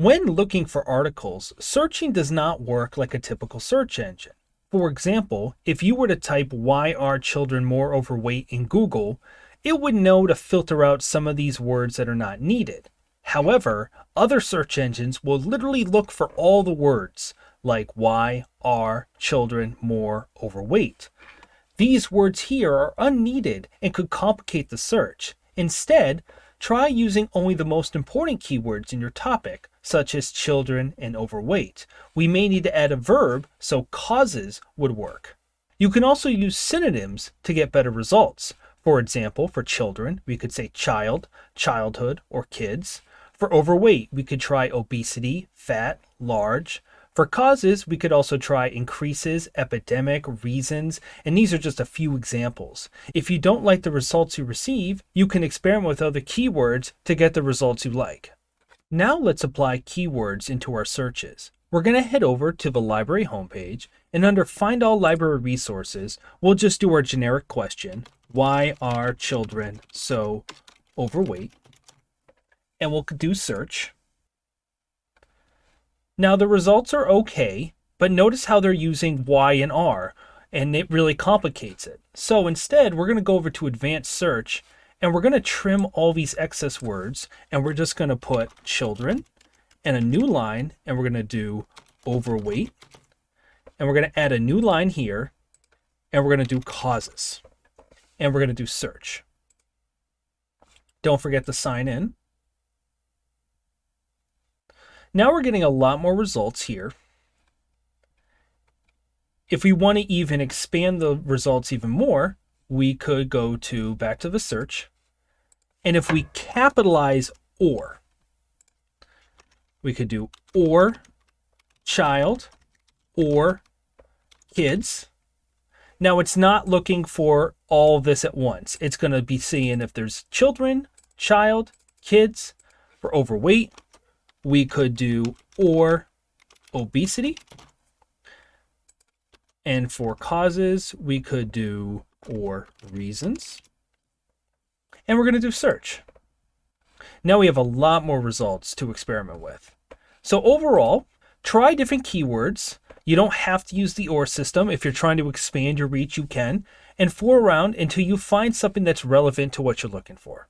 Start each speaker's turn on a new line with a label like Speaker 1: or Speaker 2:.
Speaker 1: When looking for articles, searching does not work like a typical search engine. For example, if you were to type why are children more overweight in Google, it would know to filter out some of these words that are not needed. However, other search engines will literally look for all the words, like why are children more overweight. These words here are unneeded and could complicate the search. Instead, try using only the most important keywords in your topic, such as children and overweight. We may need to add a verb, so causes would work. You can also use synonyms to get better results. For example, for children, we could say child, childhood, or kids. For overweight, we could try obesity, fat, large. For causes, we could also try increases, epidemic, reasons, and these are just a few examples. If you don't like the results you receive, you can experiment with other keywords to get the results you like. Now let's apply keywords into our searches. We're going to head over to the library homepage, and under Find All Library Resources, we'll just do our generic question, why are children so overweight? And we'll do search. Now the results are okay, but notice how they're using Y and R, and it really complicates it. So instead, we're going to go over to advanced search, and we're going to trim all these excess words, and we're just going to put children, and a new line, and we're going to do overweight, and we're going to add a new line here, and we're going to do causes, and we're going to do search. Don't forget to sign in. Now we're getting a lot more results here. If we want to even expand the results even more, we could go to back to the search. And if we capitalize or, we could do or child or kids. Now it's not looking for all this at once. It's going to be seeing if there's children, child, kids, for overweight, we could do or obesity. And for causes, we could do or reasons. And we're going to do search. Now we have a lot more results to experiment with. So overall, try different keywords. You don't have to use the OR system. If you're trying to expand your reach, you can. And fool around until you find something that's relevant to what you're looking for.